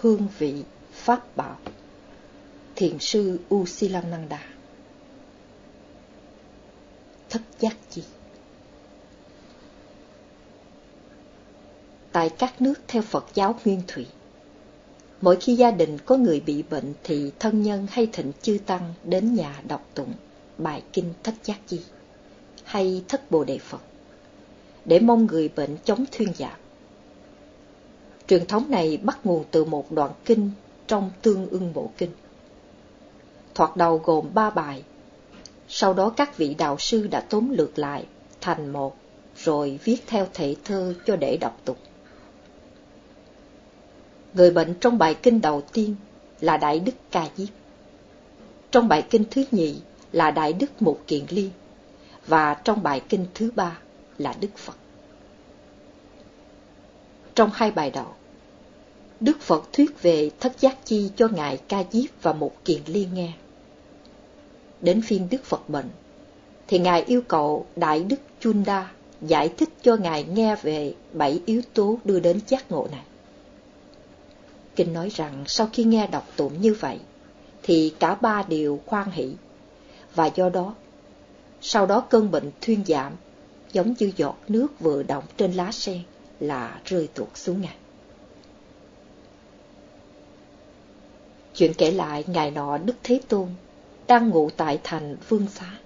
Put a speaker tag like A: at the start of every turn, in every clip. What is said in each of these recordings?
A: hương vị, pháp bảo. Thiền sư Usilananda Thất giác chi Tại các nước theo Phật giáo Nguyên Thủy, mỗi khi gia đình có người bị bệnh thì thân nhân hay thịnh chư tăng đến nhà đọc tụng bài kinh thất giác chi hay thất bồ đề Phật để mong người bệnh chống thuyên giảm. Truyền thống này bắt nguồn từ một đoạn kinh trong tương ưng bộ kinh. Thoạt đầu gồm ba bài, sau đó các vị đạo sư đã tóm lược lại thành một, rồi viết theo thể thơ cho để đọc tục. Người bệnh trong bài kinh đầu tiên là Đại Đức Ca Diếp. Trong bài kinh thứ nhì là Đại Đức Mục Kiện Liên. Và trong bài kinh thứ ba là Đức Phật. Trong hai bài đầu, Đức Phật thuyết về thất giác chi cho Ngài Ca Diếp và một Kiện Liên nghe. Đến phiên Đức Phật bệnh, thì Ngài yêu cầu Đại Đức Chunda giải thích cho Ngài nghe về bảy yếu tố đưa đến giác ngộ này. Kinh nói rằng sau khi nghe đọc tụng như vậy, thì cả ba đều khoan hỷ, và do đó, sau đó cơn bệnh thuyên giảm, giống như giọt nước vừa động trên lá sen là rơi tuột xuống ngài. Chuyện kể lại ngày nọ Đức Thế Tôn đang ngủ tại thành Vương Xá.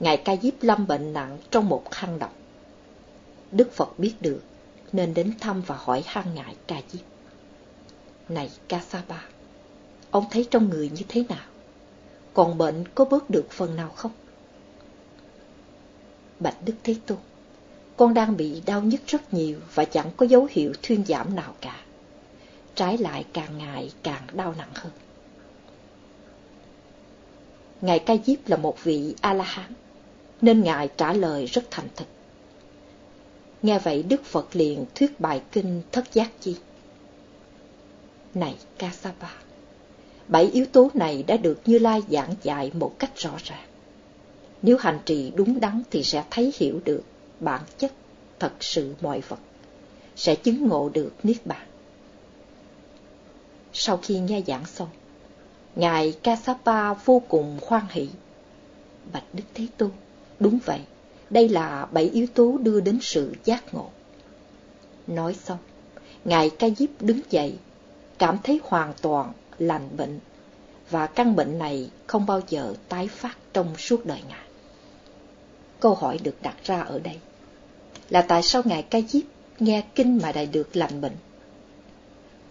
A: Ngài Ca Diếp lâm bệnh nặng trong một hang động. Đức Phật biết được nên đến thăm và hỏi hang ngài Ca Diếp. Này Ca Sa Ba, ông thấy trong người như thế nào? Còn bệnh có bớt được phần nào không? Bạch Đức Thế Tôn, con đang bị đau nhức rất nhiều và chẳng có dấu hiệu thuyên giảm nào cả. Trái lại càng ngày càng đau nặng hơn. Ngài Ca Diếp là một vị A-la-hán, nên Ngài trả lời rất thành thực. Nghe vậy Đức Phật liền thuyết bài kinh Thất Giác Chi. Này Kasapa, bảy yếu tố này đã được Như Lai giảng dạy một cách rõ ràng. Nếu hành trì đúng đắn thì sẽ thấy hiểu được bản chất thật sự mọi vật, sẽ chứng ngộ được Niết Bàn. Sau khi nghe giảng xong, Ngài Kasapa vô cùng khoan hỷ. Bạch Đức Thế Tôn, đúng vậy, đây là bảy yếu tố đưa đến sự giác ngộ. Nói xong, Ngài Ca Diếp đứng dậy cảm thấy hoàn toàn lành bệnh và căn bệnh này không bao giờ tái phát trong suốt đời Ngài. Câu hỏi được đặt ra ở đây là tại sao Ngài Ca Diếp nghe kinh mà đại được lành bệnh?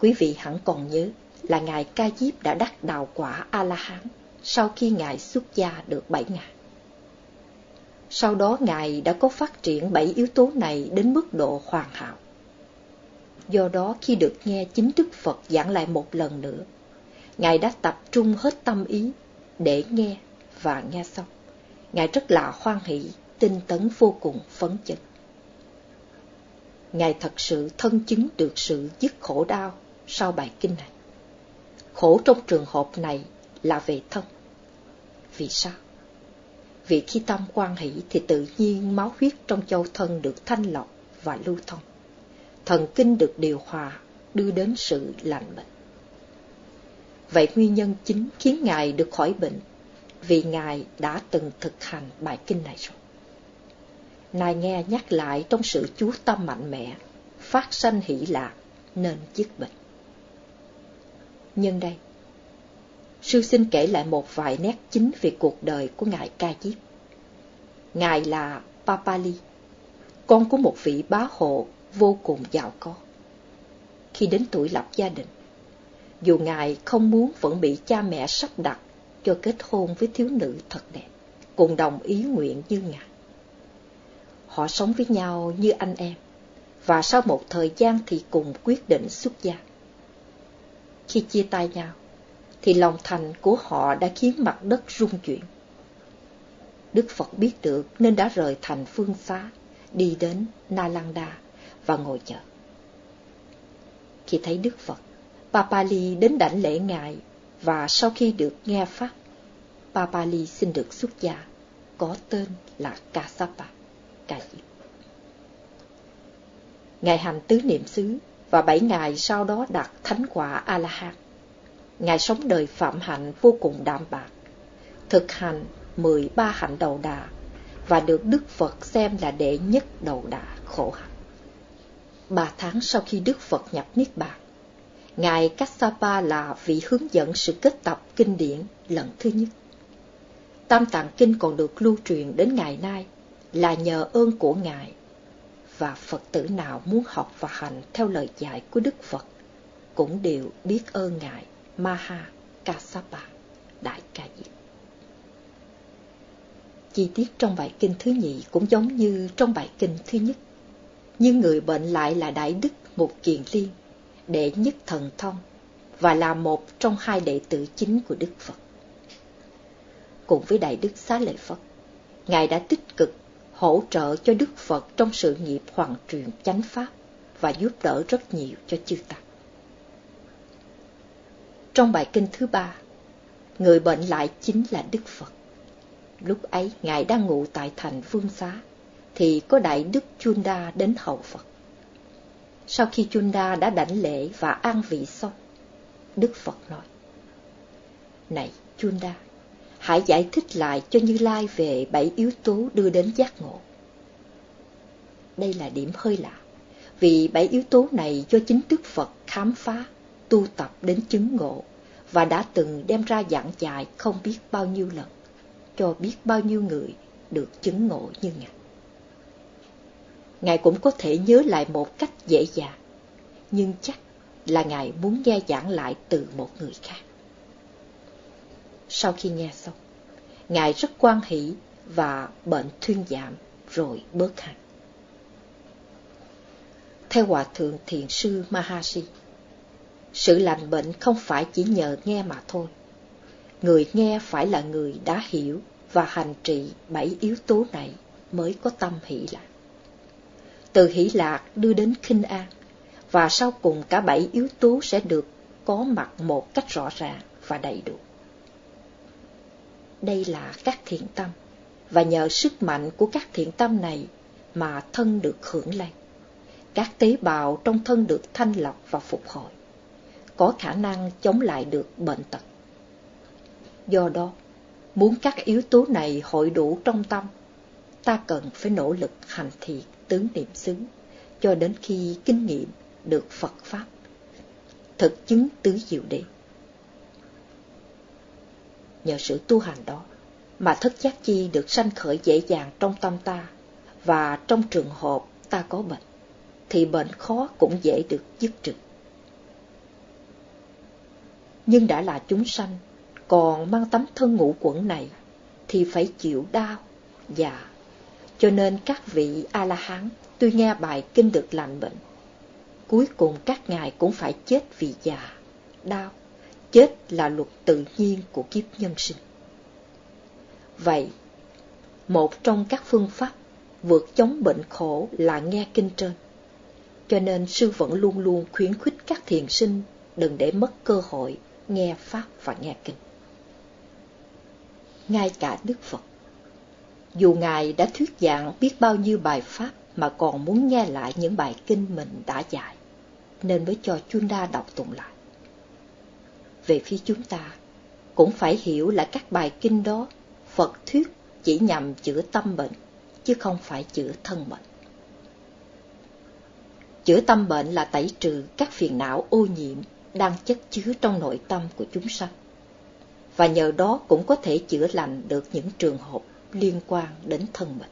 A: Quý vị hẳn còn nhớ là Ngài Ca Diếp đã đắc đạo quả A-la-hán sau khi Ngài xuất gia được bảy ngày. Sau đó Ngài đã có phát triển bảy yếu tố này đến mức độ hoàn hảo. Do đó khi được nghe chính Đức Phật giảng lại một lần nữa, Ngài đã tập trung hết tâm ý để nghe và nghe xong. Ngài rất là hoan hỷ, tinh tấn vô cùng phấn chấn. Ngài thật sự thân chứng được sự dứt khổ đau sau bài kinh này. Khổ trong trường hợp này là về thân. Vì sao? Vì khi tâm quan hỷ thì tự nhiên máu huyết trong châu thân được thanh lọc và lưu thông thần kinh được điều hòa, đưa đến sự lành bệnh. Vậy nguyên nhân chính khiến Ngài được khỏi bệnh, vì Ngài đã từng thực hành bài kinh này rồi. Ngài nghe nhắc lại trong sự chú tâm mạnh mẽ, phát sanh hỷ lạc, nên dứt bệnh. Nhân đây, sư xin kể lại một vài nét chính về cuộc đời của Ngài Ca Diếp. Ngài là Papali, con của một vị bá hộ vô cùng giàu có. Khi đến tuổi lập gia đình, dù ngài không muốn vẫn bị cha mẹ sắp đặt cho kết hôn với thiếu nữ thật đẹp, cùng đồng ý nguyện như ngài. Họ sống với nhau như anh em, và sau một thời gian thì cùng quyết định xuất gia. Khi chia tay nhau, thì lòng thành của họ đã khiến mặt đất rung chuyển. Đức Phật biết được nên đã rời thành phương xá, đi đến Nalanda và ngồi chờ. Khi thấy Đức Phật, Papali đến đảnh lễ Ngài và sau khi được nghe Pháp, Papali xin được xuất gia, có tên là Kasapa, cậy. Ngài hành tứ niệm xứ và bảy ngày sau đó đạt thánh quả A-la-hán. Ngài sống đời phạm hạnh vô cùng đạm bạc, thực hành 13 hạnh đầu đà và được Đức Phật xem là đệ nhất đầu đà khổ hạnh. Ba tháng sau khi Đức Phật nhập Niết Bàn, Ngài Kassapa là vị hướng dẫn sự kết tập kinh điển lần thứ nhất. Tam Tạng Kinh còn được lưu truyền đến ngày nay là nhờ ơn của Ngài và Phật tử nào muốn học và hành theo lời dạy của Đức Phật cũng đều biết ơn Ngài Maha Kassapa Đại Ca Diếp. Chi tiết trong bài kinh thứ nhị cũng giống như trong bài kinh thứ nhất, nhưng người bệnh lại là Đại Đức Mục Kiền Liên, đệ nhất thần thông và là một trong hai đệ tử chính của Đức Phật. Cùng với Đại Đức Xá Lợi Phật, Ngài đã tích cực hỗ trợ cho Đức Phật trong sự nghiệp hoàn truyền chánh pháp và giúp đỡ rất nhiều cho chư Tăng. Trong bài kinh thứ ba, người bệnh lại chính là Đức Phật. Lúc ấy, Ngài đang ngủ tại thành Vương Xá, thì có Đại Đức Chunda đến hậu Phật. Sau khi Chunda đã đảnh lễ và an vị xong, Đức Phật nói, Này Chunda, hãy giải thích lại cho Như Lai về bảy yếu tố đưa đến giác ngộ. Đây là điểm hơi lạ, vì bảy yếu tố này do chính Đức Phật khám phá, tu tập đến chứng ngộ và đã từng đem ra giảng dạy không biết bao nhiêu lần, cho biết bao nhiêu người được chứng ngộ như Ngài. Ngài cũng có thể nhớ lại một cách dễ dàng, nhưng chắc là Ngài muốn nghe giảng lại từ một người khác. Sau khi nghe xong, Ngài rất quan hỷ và bệnh thuyên giảm rồi bớt hẳn. Theo Hòa Thượng Thiền Sư Mahasi, sự lành bệnh không phải chỉ nhờ nghe mà thôi. Người nghe phải là người đã hiểu và hành trì bảy yếu tố này mới có tâm hỷ lạc. Từ hỷ lạc đưa đến khinh an, và sau cùng cả bảy yếu tố sẽ được có mặt một cách rõ ràng và đầy đủ. Đây là các thiện tâm, và nhờ sức mạnh của các thiện tâm này mà thân được hưởng lây. Các tế bào trong thân được thanh lọc và phục hồi, có khả năng chống lại được bệnh tật. Do đó, muốn các yếu tố này hội đủ trong tâm, ta cần phải nỗ lực hành thiện tướng niệm xứ cho đến khi kinh nghiệm được Phật Pháp, thực chứng tứ diệu đế. Nhờ sự tu hành đó mà thất giác chi được sanh khởi dễ dàng trong tâm ta và trong trường hợp ta có bệnh thì bệnh khó cũng dễ được dứt trừ. Nhưng đã là chúng sanh, còn mang tấm thân ngũ quẩn này thì phải chịu đau, già. Cho nên các vị A-la-hán tuy nghe bài kinh được lành bệnh, cuối cùng các ngài cũng phải chết vì già, đau. Chết là luật tự nhiên của kiếp nhân sinh. Vậy, một trong các phương pháp vượt chống bệnh khổ là nghe kinh trên. Cho nên sư vẫn luôn luôn khuyến khích các thiền sinh đừng để mất cơ hội nghe Pháp và nghe kinh. Ngay cả Đức Phật, dù Ngài đã thuyết giảng biết bao nhiêu bài Pháp mà còn muốn nghe lại những bài kinh mình đã dạy, nên mới cho Chunda đọc tụng lại. Về phía chúng ta, cũng phải hiểu là các bài kinh đó Phật thuyết chỉ nhằm chữa tâm bệnh, chứ không phải chữa thân bệnh. Chữa tâm bệnh là tẩy trừ các phiền não ô nhiễm đang chất chứa trong nội tâm của chúng sanh. Và nhờ đó cũng có thể chữa lành được những trường hợp liên quan đến thân bệnh.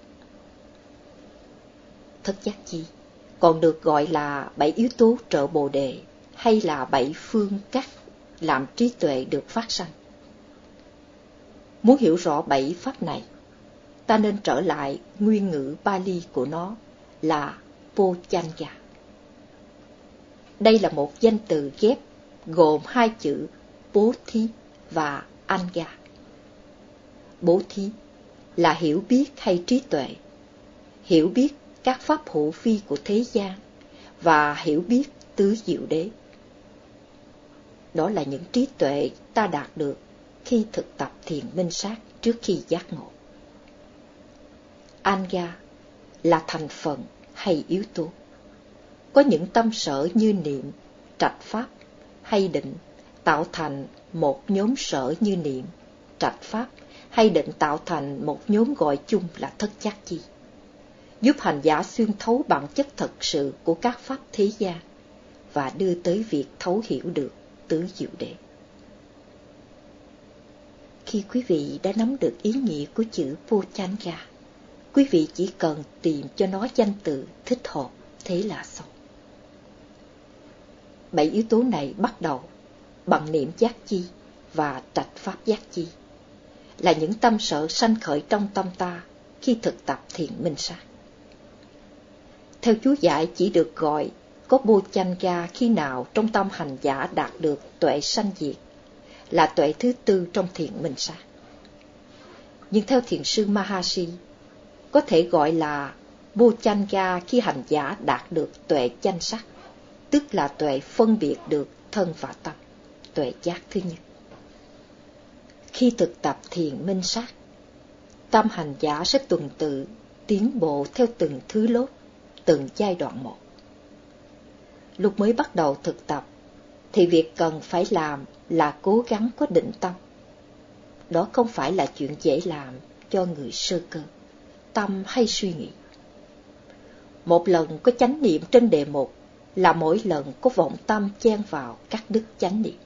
A: Thất giác chi còn được gọi là bảy yếu tố trợ bồ đề hay là bảy phương cách làm trí tuệ được phát sanh. Muốn hiểu rõ bảy pháp này, ta nên trở lại nguyên ngữ Bali của nó là Pochanga. Đây là một danh từ ghép gồm hai chữ bố thí và anga. Bố thí là hiểu biết hay trí tuệ, hiểu biết các pháp hữu phi của thế gian và hiểu biết tứ diệu đế. Đó là những trí tuệ ta đạt được khi thực tập thiền minh sát trước khi giác ngộ. Anga là thành phần hay yếu tố. có những tâm sở như niệm, trạch pháp hay định tạo thành một nhóm sở như niệm, trạch pháp hay định tạo thành một nhóm gọi chung là thất giác chi, giúp hành giả xuyên thấu bản chất thật sự của các pháp thế gian và đưa tới việc thấu hiểu được tứ diệu đệ Khi quý vị đã nắm được ý nghĩa của chữ Pochanga, quý vị chỉ cần tìm cho nó danh từ thích hợp, thế là xong. Bảy yếu tố này bắt đầu bằng niệm giác chi và trạch pháp giác chi, là những tâm sở sanh khởi trong tâm ta khi thực tập thiện minh sát. Theo chú giải chỉ được gọi có bô chanh ga khi nào trong tâm hành giả đạt được tuệ sanh diệt, là tuệ thứ tư trong thiền minh sát. Nhưng theo thiền sư Mahasi, có thể gọi là bô chanh ga khi hành giả đạt được tuệ chanh sắc, tức là tuệ phân biệt được thân và tâm, tuệ giác thứ nhất. Khi thực tập thiền minh sát, tâm hành giả sẽ tuần tự tiến bộ theo từng thứ lốt, từng giai đoạn một. Lúc mới bắt đầu thực tập, thì việc cần phải làm là cố gắng có định tâm. Đó không phải là chuyện dễ làm cho người sơ cơ, tâm hay suy nghĩ. Một lần có chánh niệm trên đề mục là mỗi lần có vọng tâm chen vào các đức chánh niệm.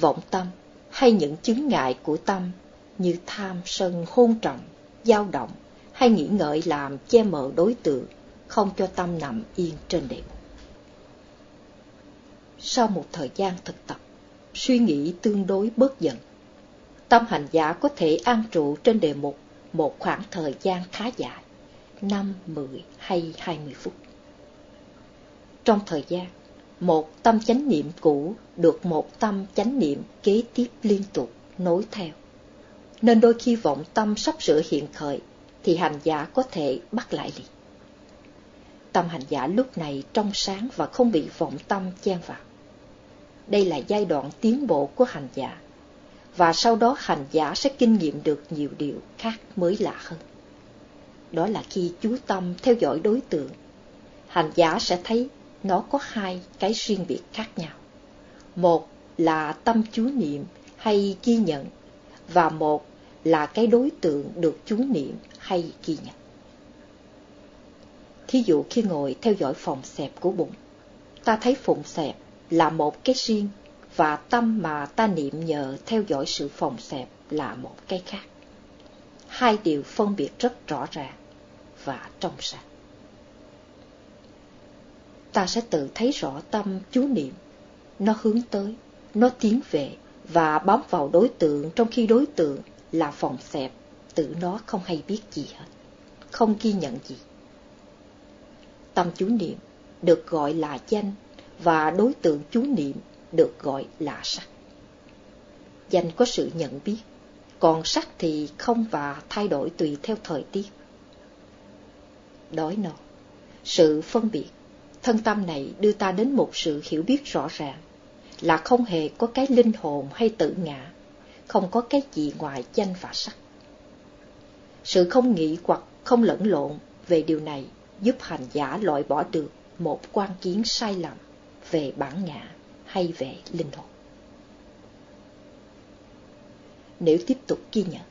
A: Vọng tâm hay những chứng ngại của tâm như tham, sân, hôn trọng, dao động hay nghĩ ngợi làm che mờ đối tượng, không cho tâm nằm yên trên đệm. Sau một thời gian thực tập, suy nghĩ tương đối bớt dần, tâm hành giả có thể an trụ trên đề mục một khoảng thời gian khá dài, 5, 10 hay 20 phút. Trong thời gian, một tâm chánh niệm cũ được một tâm chánh niệm kế tiếp liên tục nối theo. Nên đôi khi vọng tâm sắp sửa hiện khởi thì hành giả có thể bắt lại liền. Tâm hành giả lúc này trong sáng và không bị vọng tâm chen vào. Đây là giai đoạn tiến bộ của hành giả, và sau đó hành giả sẽ kinh nghiệm được nhiều điều khác mới lạ hơn. Đó là khi chú tâm theo dõi đối tượng, hành giả sẽ thấy nó có hai cái riêng biệt khác nhau. Một là tâm chú niệm hay ghi nhận, và một là cái đối tượng được chú niệm hay ghi nhận. Thí dụ khi ngồi theo dõi phòng xẹp của bụng, ta thấy phụng xẹp là một cái riêng và tâm mà ta niệm nhờ theo dõi sự phòng xẹp là một cái khác. Hai điều phân biệt rất rõ ràng và trong sạch. ta sẽ tự thấy rõ tâm chú niệm. Nó hướng tới, nó tiến về và bám vào đối tượng trong khi đối tượng là phòng xẹp, tự nó không hay biết gì hết, không ghi nhận gì. Tâm chú niệm được gọi là danh và đối tượng chú niệm được gọi là sắc. Danh có sự nhận biết, còn sắc thì không và thay đổi tùy theo thời tiết. Đói no, sự phân biệt thân tâm này đưa ta đến một sự hiểu biết rõ ràng, là không hề có cái linh hồn hay tự ngã, không có cái gì ngoài danh và sắc. Sự không nghĩ hoặc không lẫn lộn về điều này giúp hành giả loại bỏ được một quan kiến sai lầm về bản ngã hay về linh hồn. Nếu tiếp tục ghi nhận,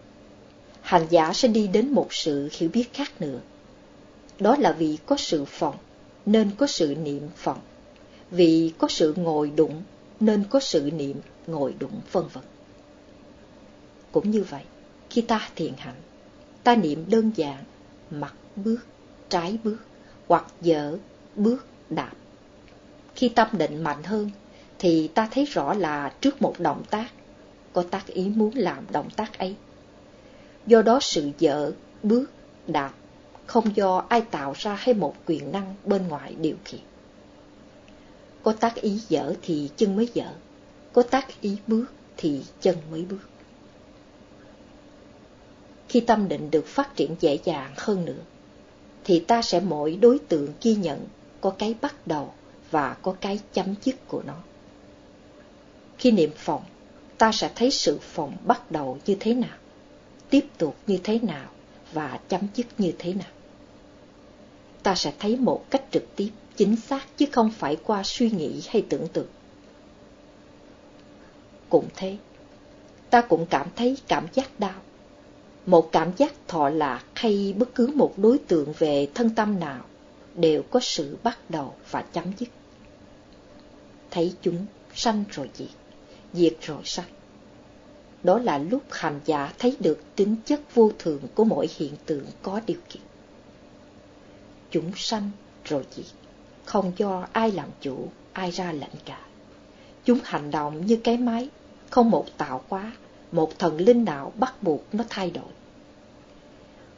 A: hành giả sẽ đi đến một sự hiểu biết khác nữa. Đó là vì có sự phòng nên có sự niệm phòng, Vì có sự ngồi đụng nên có sự niệm ngồi đụng vân vân. Cũng như vậy, khi ta thiền hạnh, ta niệm đơn giản mặt bước, trái bước hoặc dở bước đạp. Khi tâm định mạnh hơn thì ta thấy rõ là trước một động tác có tác ý muốn làm động tác ấy. Do đó sự dở, bước, đạp không do ai tạo ra hay một quyền năng bên ngoài điều khiển. Có tác ý dở thì chân mới dở, có tác ý bước thì chân mới bước. Khi tâm định được phát triển dễ dàng hơn nữa, thì ta sẽ mỗi đối tượng ghi nhận có cái bắt đầu và có cái chấm dứt của nó. Khi niệm phòng, ta sẽ thấy sự phòng bắt đầu như thế nào, tiếp tục như thế nào và chấm dứt như thế nào ta sẽ thấy một cách trực tiếp, chính xác chứ không phải qua suy nghĩ hay tưởng tượng. Cũng thế, ta cũng cảm thấy cảm giác đau. Một cảm giác thọ lạc hay bất cứ một đối tượng về thân tâm nào đều có sự bắt đầu và chấm dứt. Thấy chúng sanh rồi diệt, diệt rồi sanh. Đó là lúc hành giả thấy được tính chất vô thường của mỗi hiện tượng có điều kiện. Chúng sanh rồi diệt, không do ai làm chủ, ai ra lệnh cả. Chúng hành động như cái máy, không một tạo hóa, một thần linh nào bắt buộc nó thay đổi.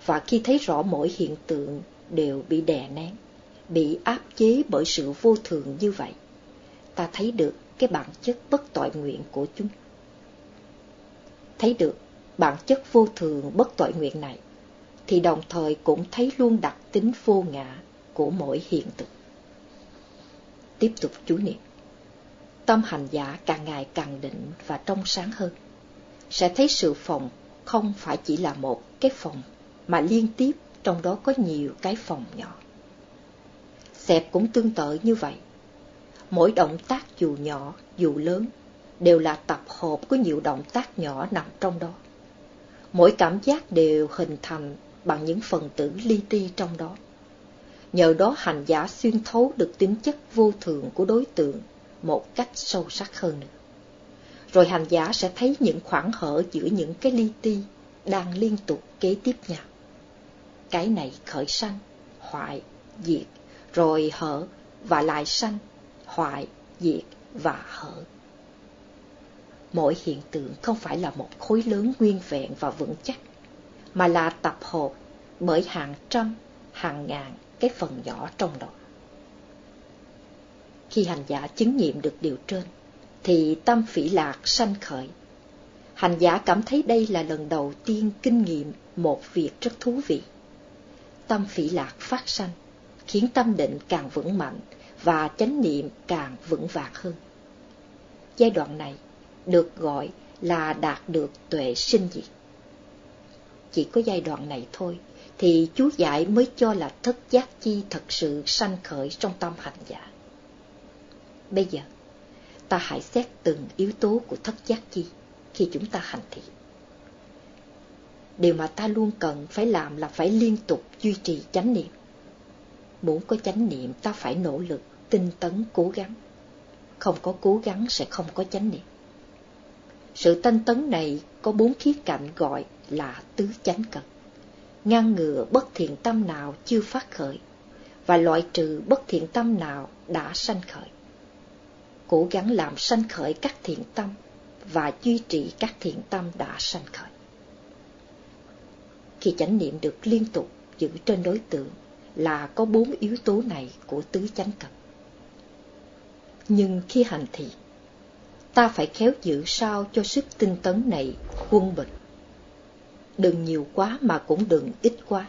A: Và khi thấy rõ mỗi hiện tượng đều bị đè nén, bị áp chế bởi sự vô thường như vậy, ta thấy được cái bản chất bất tội nguyện của chúng. Thấy được bản chất vô thường bất tội nguyện này, thì đồng thời cũng thấy luôn đặc tính vô ngã của mỗi hiện tượng. Tiếp tục chú niệm. Tâm hành giả càng ngày càng định và trong sáng hơn. Sẽ thấy sự phòng không phải chỉ là một cái phòng, mà liên tiếp trong đó có nhiều cái phòng nhỏ. Xẹp cũng tương tự như vậy. Mỗi động tác dù nhỏ, dù lớn, đều là tập hợp của nhiều động tác nhỏ nằm trong đó. Mỗi cảm giác đều hình thành bằng những phần tử li ti trong đó. Nhờ đó hành giả xuyên thấu được tính chất vô thường của đối tượng một cách sâu sắc hơn nữa. Rồi hành giả sẽ thấy những khoảng hở giữa những cái li ti đang liên tục kế tiếp nhau. Cái này khởi sanh, hoại, diệt, rồi hở và lại sanh, hoại, diệt và hở. Mỗi hiện tượng không phải là một khối lớn nguyên vẹn và vững chắc, mà là tập hợp bởi hàng trăm, hàng ngàn cái phần nhỏ trong đó. Khi hành giả chứng nghiệm được điều trên, thì tâm phỉ lạc sanh khởi. Hành giả cảm thấy đây là lần đầu tiên kinh nghiệm một việc rất thú vị. Tâm phỉ lạc phát sanh, khiến tâm định càng vững mạnh và chánh niệm càng vững vàng hơn. Giai đoạn này được gọi là đạt được tuệ sinh diệt. Chỉ có giai đoạn này thôi thì chú giải mới cho là thất giác chi thật sự sanh khởi trong tâm hành giả. Bây giờ, ta hãy xét từng yếu tố của thất giác chi khi chúng ta hành thiện. Điều mà ta luôn cần phải làm là phải liên tục duy trì chánh niệm. Muốn có chánh niệm ta phải nỗ lực, tinh tấn, cố gắng. Không có cố gắng sẽ không có chánh niệm. Sự tinh tấn này có bốn khía cạnh gọi là tứ chánh cần ngăn ngừa bất thiện tâm nào chưa phát khởi và loại trừ bất thiện tâm nào đã sanh khởi. Cố gắng làm sanh khởi các thiện tâm và duy trì các thiện tâm đã sanh khởi. Khi chánh niệm được liên tục giữ trên đối tượng là có bốn yếu tố này của tứ chánh cập. Nhưng khi hành thị, ta phải khéo giữ sao cho sức tinh tấn này quân bình đừng nhiều quá mà cũng đừng ít quá.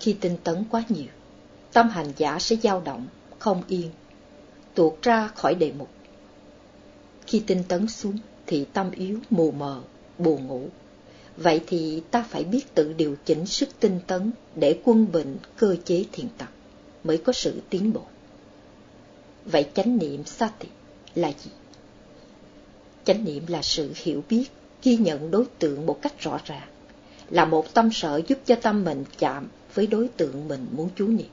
A: Khi tinh tấn quá nhiều, tâm hành giả sẽ dao động, không yên, tuột ra khỏi đề mục. Khi tinh tấn xuống thì tâm yếu, mù mờ, buồn ngủ. Vậy thì ta phải biết tự điều chỉnh sức tinh tấn để quân bình cơ chế thiền tập, mới có sự tiến bộ. Vậy chánh niệm sati là gì? Chánh niệm là sự hiểu biết ghi nhận đối tượng một cách rõ ràng, là một tâm sở giúp cho tâm mình chạm với đối tượng mình muốn chú niệm.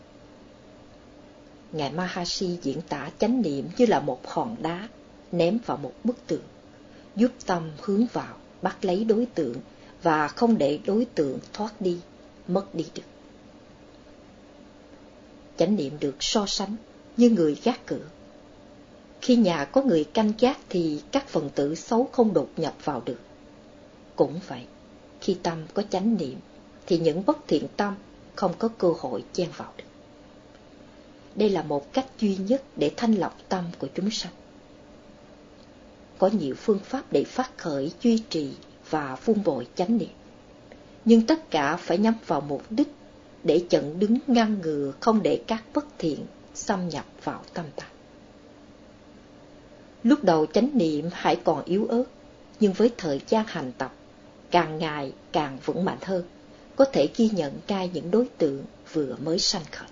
A: Ngài Mahashi diễn tả chánh niệm như là một hòn đá ném vào một bức tượng giúp tâm hướng vào, bắt lấy đối tượng và không để đối tượng thoát đi, mất đi được. Chánh niệm được so sánh như người gác cửa. Khi nhà có người canh gác thì các phần tử xấu không đột nhập vào được. Cũng vậy, khi tâm có chánh niệm, thì những bất thiện tâm không có cơ hội chen vào được. Đây là một cách duy nhất để thanh lọc tâm của chúng sanh. Có nhiều phương pháp để phát khởi, duy trì và phun bội chánh niệm. Nhưng tất cả phải nhắm vào mục đích để chặn đứng ngăn ngừa không để các bất thiện xâm nhập vào tâm ta. Lúc đầu chánh niệm hãy còn yếu ớt, nhưng với thời gian hành tập, càng ngày càng vững mạnh hơn, có thể ghi nhận cai những đối tượng vừa mới sanh khởi.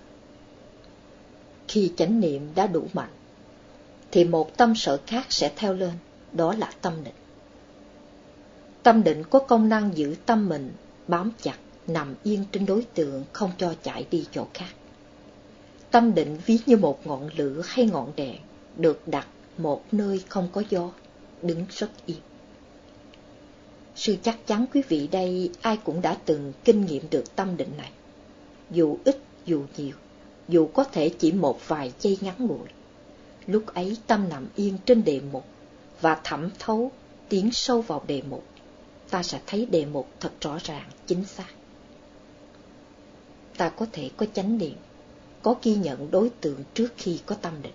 A: Khi chánh niệm đã đủ mạnh, thì một tâm sở khác sẽ theo lên, đó là tâm định. Tâm định có công năng giữ tâm mình bám chặt, nằm yên trên đối tượng không cho chạy đi chỗ khác. Tâm định ví như một ngọn lửa hay ngọn đèn được đặt một nơi không có gió, đứng rất yên. Sư chắc chắn quý vị đây ai cũng đã từng kinh nghiệm được tâm định này. Dù ít dù nhiều, dù có thể chỉ một vài giây ngắn ngủi. Lúc ấy tâm nằm yên trên đề mục và thẩm thấu tiến sâu vào đề mục. Ta sẽ thấy đề mục thật rõ ràng, chính xác. Ta có thể có chánh niệm, có ghi nhận đối tượng trước khi có tâm định.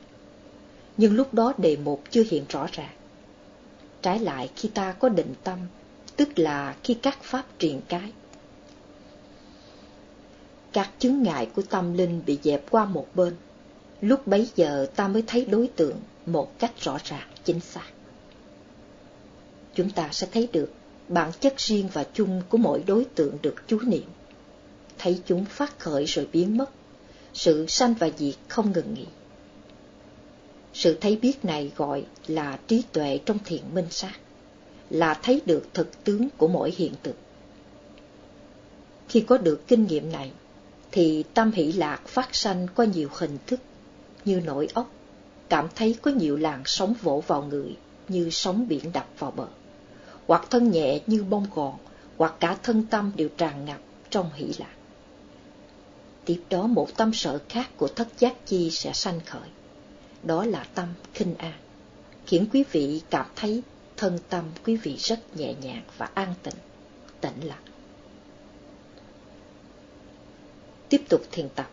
A: Nhưng lúc đó đề mục chưa hiện rõ ràng. Trái lại khi ta có định tâm tức là khi các pháp truyền cái. Các chứng ngại của tâm linh bị dẹp qua một bên, lúc bấy giờ ta mới thấy đối tượng một cách rõ ràng, chính xác. Chúng ta sẽ thấy được bản chất riêng và chung của mỗi đối tượng được chú niệm. Thấy chúng phát khởi rồi biến mất, sự sanh và diệt không ngừng nghỉ. Sự thấy biết này gọi là trí tuệ trong thiện minh sát là thấy được thực tướng của mỗi hiện tượng. Khi có được kinh nghiệm này, thì tâm hỷ lạc phát sanh qua nhiều hình thức như nổi ốc, cảm thấy có nhiều làn sóng vỗ vào người như sóng biển đập vào bờ, hoặc thân nhẹ như bông gòn, hoặc cả thân tâm đều tràn ngập trong hỷ lạc. Tiếp đó một tâm sợ khác của thất giác chi sẽ sanh khởi, đó là tâm khinh an, khiến quý vị cảm thấy thân tâm quý vị rất nhẹ nhàng và an tịnh, tĩnh lặng. Tiếp tục thiền tập.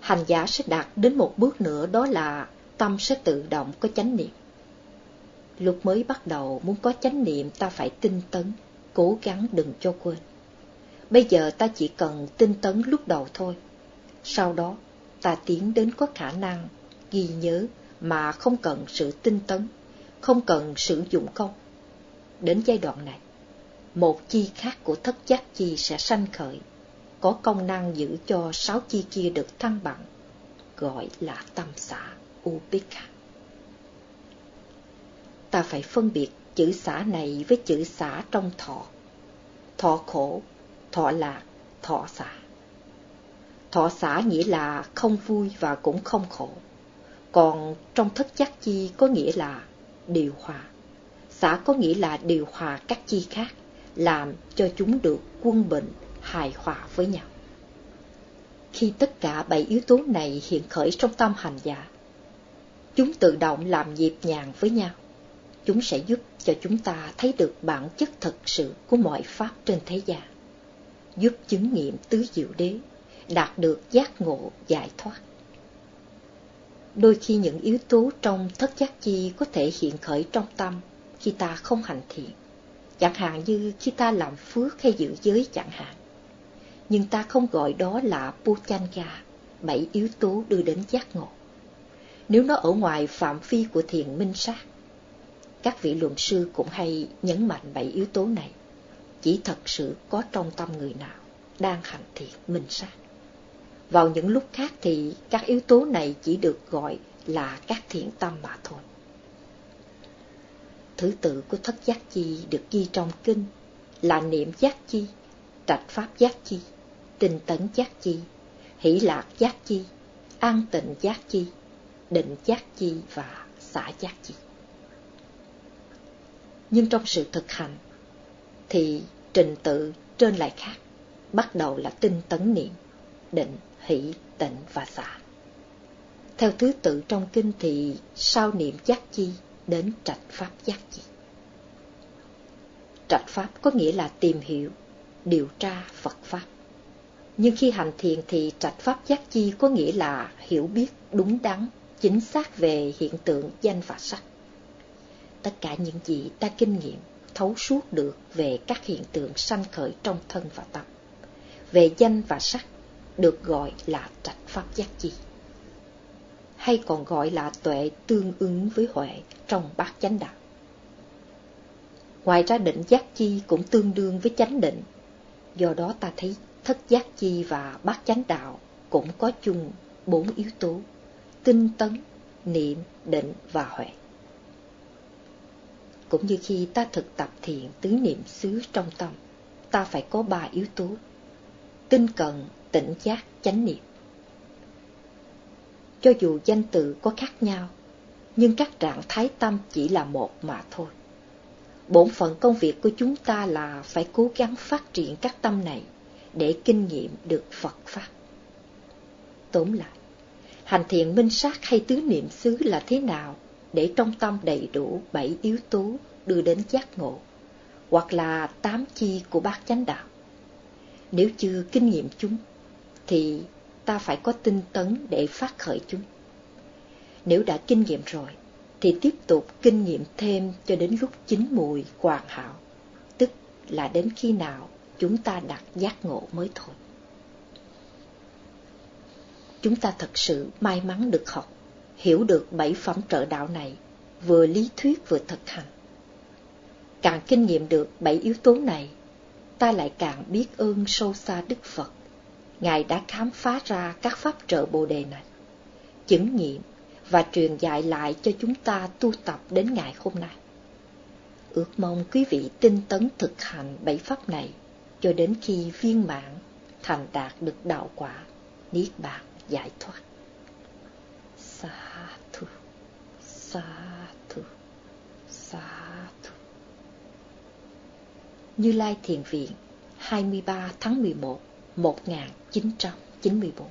A: Hành giả sẽ đạt đến một bước nữa đó là tâm sẽ tự động có chánh niệm. Lúc mới bắt đầu muốn có chánh niệm ta phải tinh tấn, cố gắng đừng cho quên. Bây giờ ta chỉ cần tinh tấn lúc đầu thôi. Sau đó, ta tiến đến có khả năng ghi nhớ mà không cần sự tinh tấn không cần sử dụng công. Đến giai đoạn này, một chi khác của thất giác chi sẽ sanh khởi, có công năng giữ cho sáu chi kia được thăng bằng, gọi là tâm xã Upekha. Ta phải phân biệt chữ xã này với chữ xã trong thọ. Thọ khổ, thọ lạc, thọ xã. Thọ xã nghĩa là không vui và cũng không khổ. Còn trong thất giác chi có nghĩa là điều hòa. Xã có nghĩa là điều hòa các chi khác, làm cho chúng được quân bình, hài hòa với nhau. Khi tất cả bảy yếu tố này hiện khởi trong tâm hành giả, chúng tự động làm nhịp nhàng với nhau. Chúng sẽ giúp cho chúng ta thấy được bản chất thật sự của mọi pháp trên thế gian, giúp chứng nghiệm tứ diệu đế, đạt được giác ngộ giải thoát. Đôi khi những yếu tố trong thất giác chi có thể hiện khởi trong tâm khi ta không hành thiện, chẳng hạn như khi ta làm phước hay giữ giới chẳng hạn. Nhưng ta không gọi đó là Puchanga, bảy yếu tố đưa đến giác ngộ. Nếu nó ở ngoài phạm vi của thiền minh sát, các vị luận sư cũng hay nhấn mạnh bảy yếu tố này, chỉ thật sự có trong tâm người nào đang hành thiện minh sát. Vào những lúc khác thì các yếu tố này chỉ được gọi là các thiện tâm mà thôi. Thứ tự của thất giác chi được ghi trong kinh là niệm giác chi, trạch pháp giác chi, tinh tấn giác chi, hỷ lạc giác chi, an tịnh giác chi, định giác chi và xả giác chi. Nhưng trong sự thực hành thì trình tự trên lại khác, bắt đầu là tinh tấn niệm, định hỷ, tịnh và xả. Theo thứ tự trong kinh thì sau niệm giác chi đến trạch pháp giác chi. Trạch pháp có nghĩa là tìm hiểu, điều tra Phật Pháp. Nhưng khi hành thiền thì trạch pháp giác chi có nghĩa là hiểu biết đúng đắn, chính xác về hiện tượng danh và sắc. Tất cả những gì ta kinh nghiệm, thấu suốt được về các hiện tượng sanh khởi trong thân và tâm, về danh và sắc được gọi là trạch pháp giác chi hay còn gọi là tuệ tương ứng với huệ trong bát chánh đạo. Ngoài ra định giác chi cũng tương đương với chánh định, Do đó ta thấy thất giác chi và bát chánh đạo cũng có chung bốn yếu tố, tinh tấn, niệm, định và huệ. Cũng như khi ta thực tập thiện tứ niệm xứ trong tâm, ta phải có ba yếu tố, tinh cận, tỉnh giác, chánh niệm. Cho dù danh từ có khác nhau, nhưng các trạng thái tâm chỉ là một mà thôi. Bổn phận công việc của chúng ta là phải cố gắng phát triển các tâm này để kinh nghiệm được Phật Pháp. Tóm lại, hành thiện minh sát hay tứ niệm xứ là thế nào để trong tâm đầy đủ bảy yếu tố đưa đến giác ngộ, hoặc là tám chi của bát chánh đạo. Nếu chưa kinh nghiệm chúng, thì ta phải có tinh tấn để phát khởi chúng. Nếu đã kinh nghiệm rồi, thì tiếp tục kinh nghiệm thêm cho đến lúc chín mùi hoàn hảo, tức là đến khi nào chúng ta đạt giác ngộ mới thôi. Chúng ta thật sự may mắn được học, hiểu được bảy phẩm trợ đạo này, vừa lý thuyết vừa thực hành. Càng kinh nghiệm được bảy yếu tố này, ta lại càng biết ơn sâu xa Đức Phật. Ngài đã khám phá ra các pháp trợ Bồ Đề này, chứng nghiệm và truyền dạy lại cho chúng ta tu tập đến ngày hôm nay. Ước mong quý vị tinh tấn thực hành bảy pháp này cho đến khi viên mãn thành đạt được đạo quả, niết bàn giải thoát. Sa thu, sa thu, sa thu. Như Lai Thiền Viện, 23 tháng 11, 1994